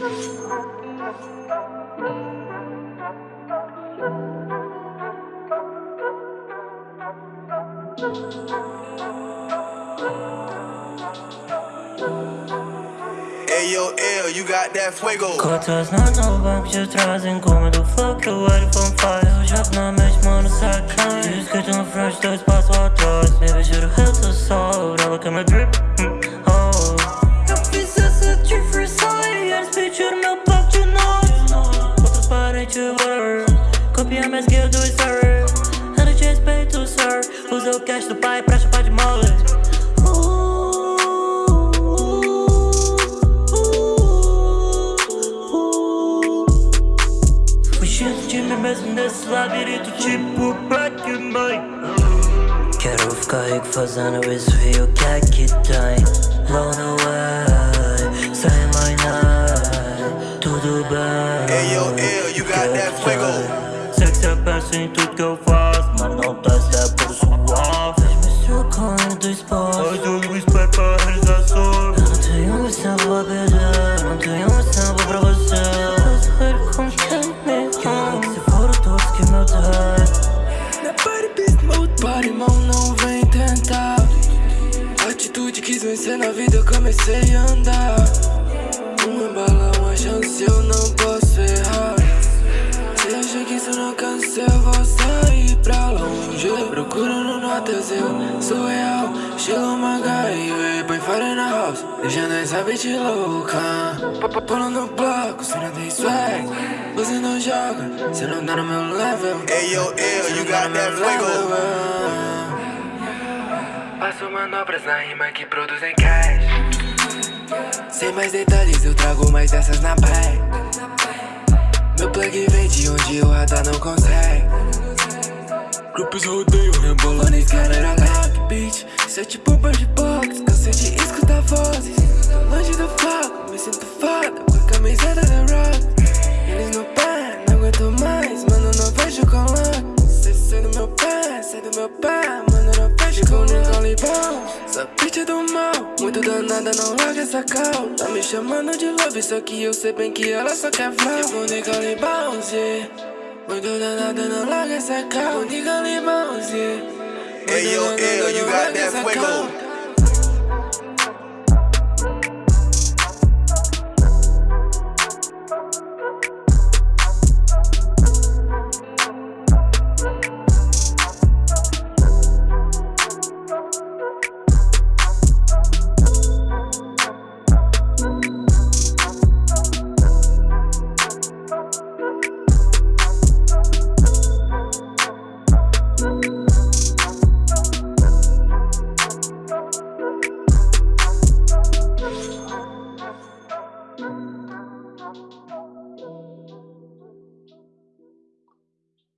Hey yo, L, you got that fuego. Cotas na nova que te trazem como do flow que o o cash do pai pra chupar de mole Fugindo de mim mesmo nesse labirinto tipo Black and White Quero ficar rico fazendo isso e o que é que tem. Blown away, say my name Tudo bem. Hey yo, L, you got that fuego. Sei que cê pensa em tudo que eu faço Mas não testa por suave Fez-me trocando do espaço Hoje eu espero pra realização Eu não tenho mais tempo a perder Não tenho mais tempo pra você. Eu sou ele com quem me ama. Se for o todos que meu Deus Na party beast mode, party não vem tentar. Atitude quis vencer na vida, eu comecei a andar. Uma bala, uma chance, eu não posso errar. Se acha que isso não alcança, eu Notas, eu sou real Estilo MacGyver, põe fire na house. Deixando essa bitch louca Pulando no bloco, cê não tem swag. Você não joga, cê não tá no meu level. Hey yo, you got that fuego. Faço manobras na rima que produzem cash. Sem mais detalhes, eu trago mais dessas na bag Meu plug vem de onde o radar não consegue Grupos rodeiam, rebolando e galera like bitch. Isso é tipo um bird box, cansei de escutar vozes. Tô longe do foco, me sinto foda com a camiseta da rock. Eles no pé, não aguento mais, mano, não vejo com lock Cê sai do meu pé, sai do meu pé, mano, não vejo com Nicole Bounce Essa bitch é do mal, muito danada, não larga essa cal. Tá me chamando de love, só que eu sei bem que ela só quer flow. Tipo Nicole Bounce, yeah. Hey yo, L, eh, you got that fuego.